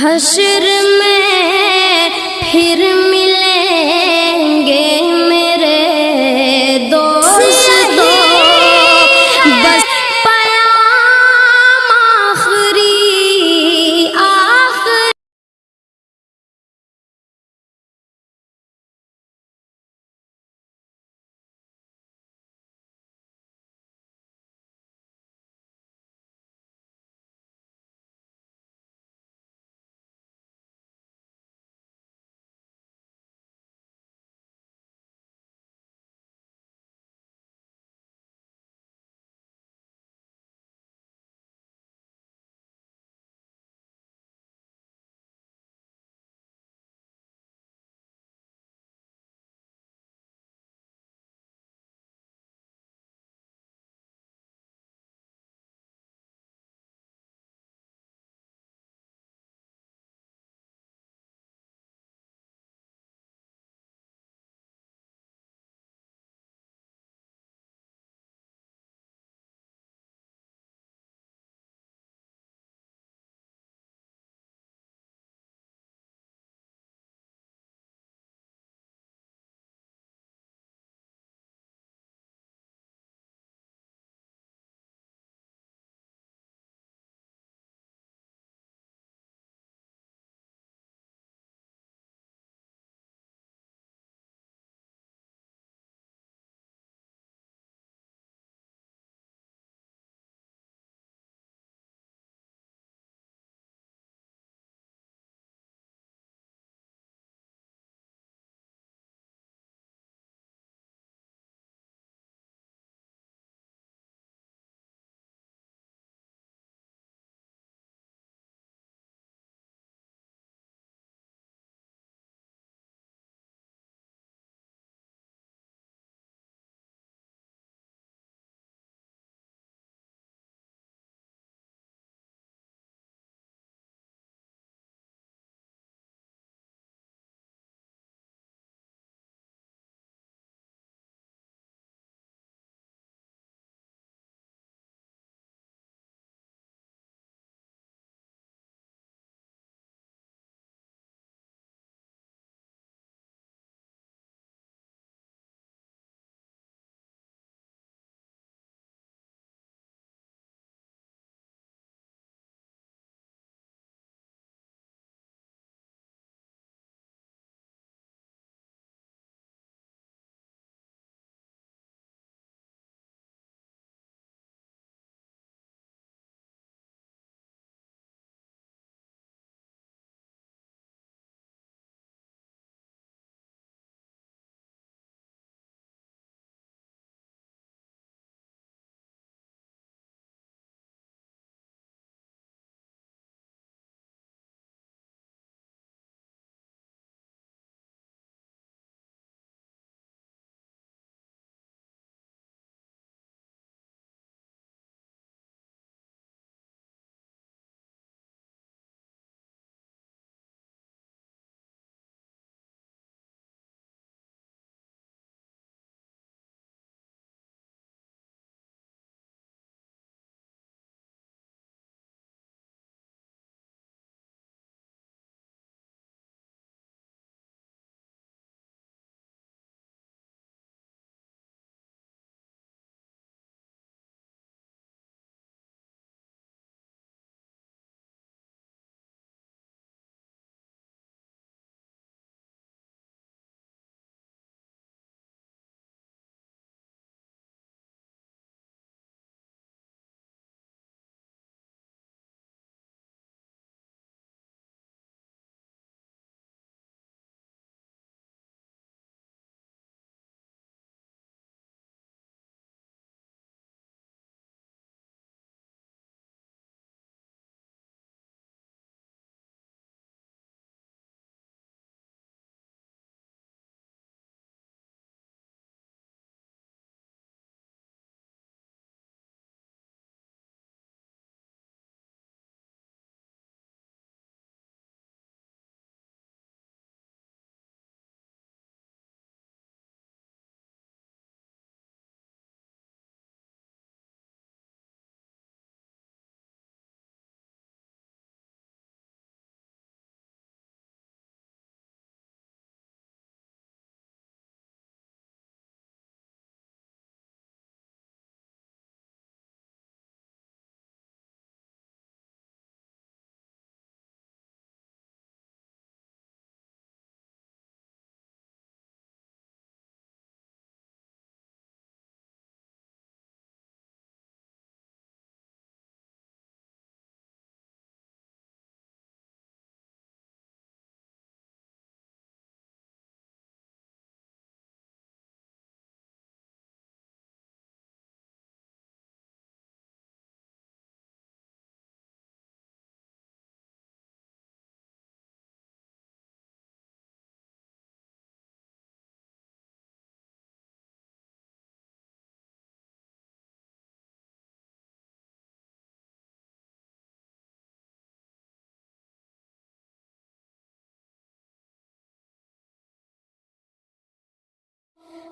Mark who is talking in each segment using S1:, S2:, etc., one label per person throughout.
S1: हशर में फिर मिलेंगे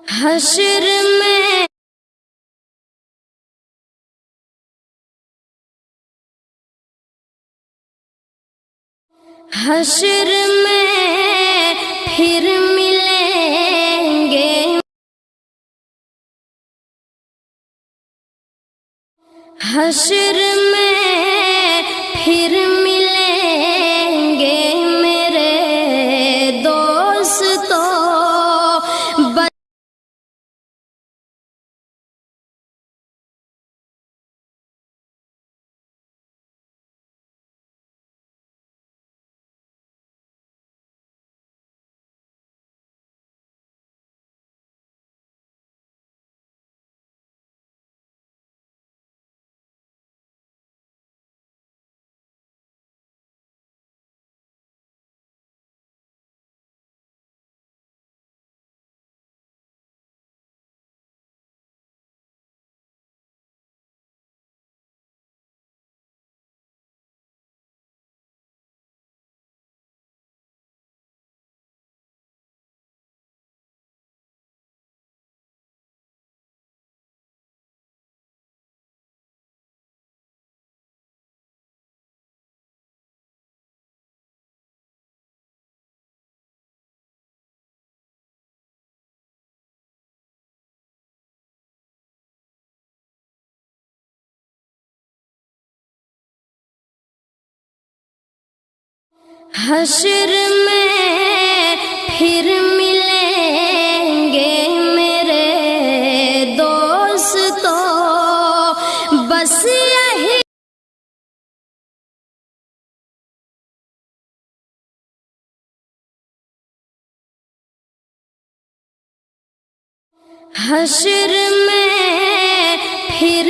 S1: हशर में हशर में फिर मिलेंगे। हशर में हशर में फिर मिलेंगे मेरे दोस्तों। बस हशर में फिर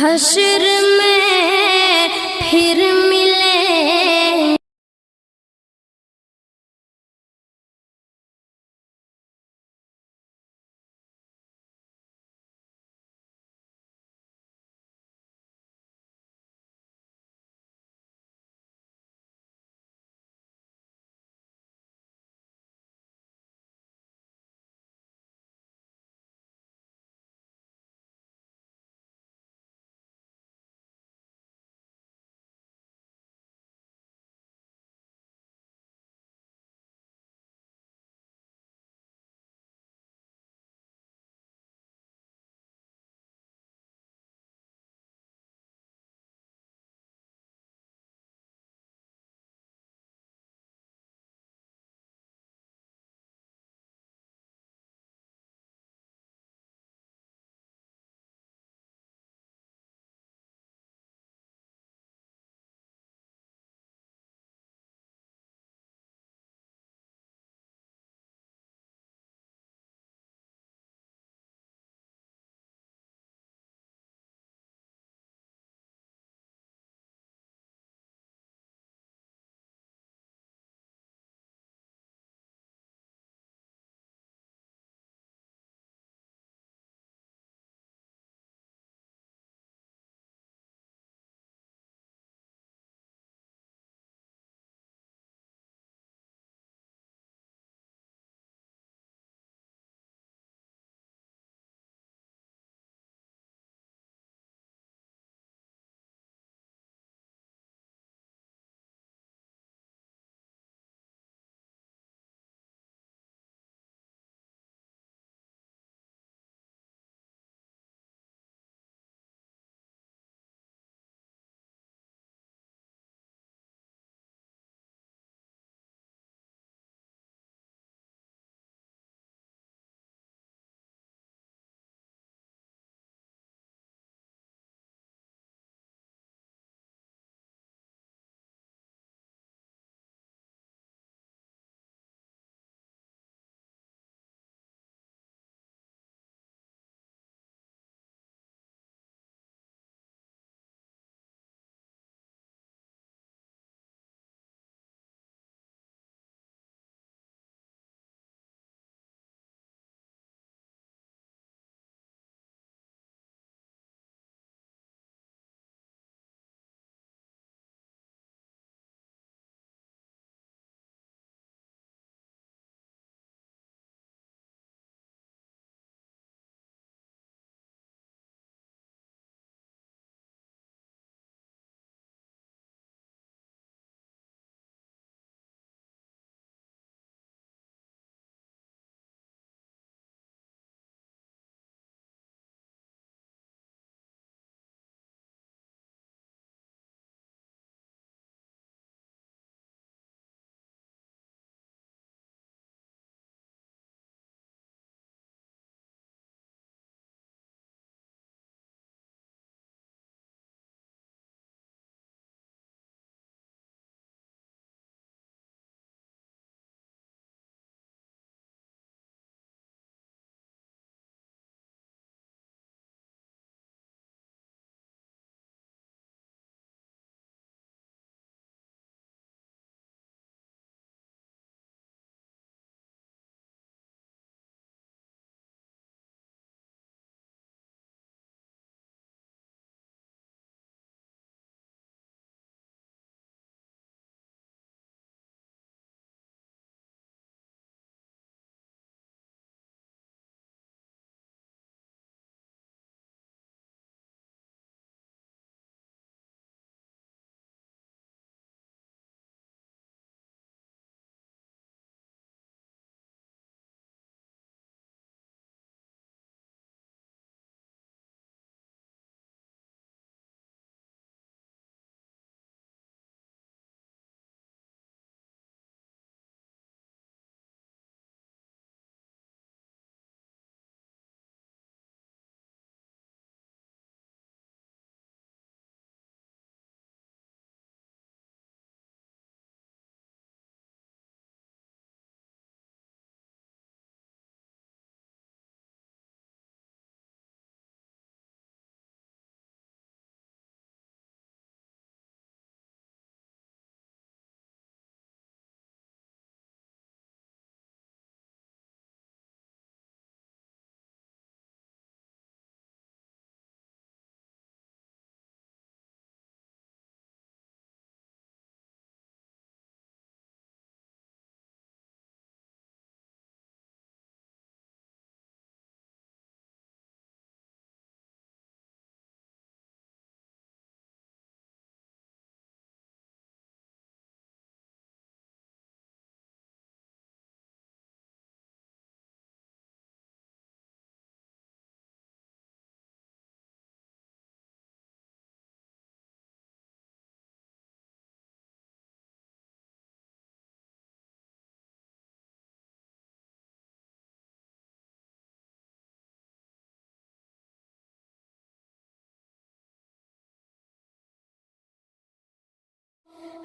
S1: हशर में फिर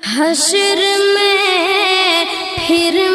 S1: हशर में फिर